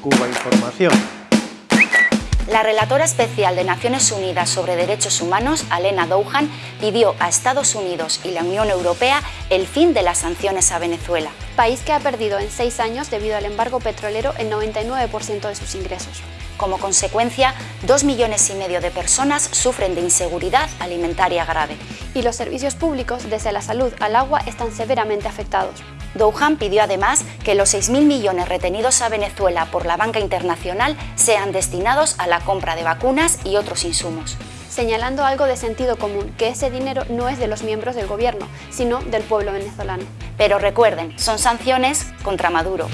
Cuba Información. La relatora especial de Naciones Unidas sobre Derechos Humanos, Alena Douhan, pidió a Estados Unidos y la Unión Europea el fin de las sanciones a Venezuela. País que ha perdido en seis años, debido al embargo petrolero, el 99% de sus ingresos. Como consecuencia, dos millones y medio de personas sufren de inseguridad alimentaria grave. Y los servicios públicos, desde la salud al agua, están severamente afectados. Douhan pidió además que los 6.000 millones retenidos a Venezuela por la banca internacional sean destinados a la compra de vacunas y otros insumos. Señalando algo de sentido común, que ese dinero no es de los miembros del gobierno, sino del pueblo venezolano. Pero recuerden, son sanciones contra Maduro.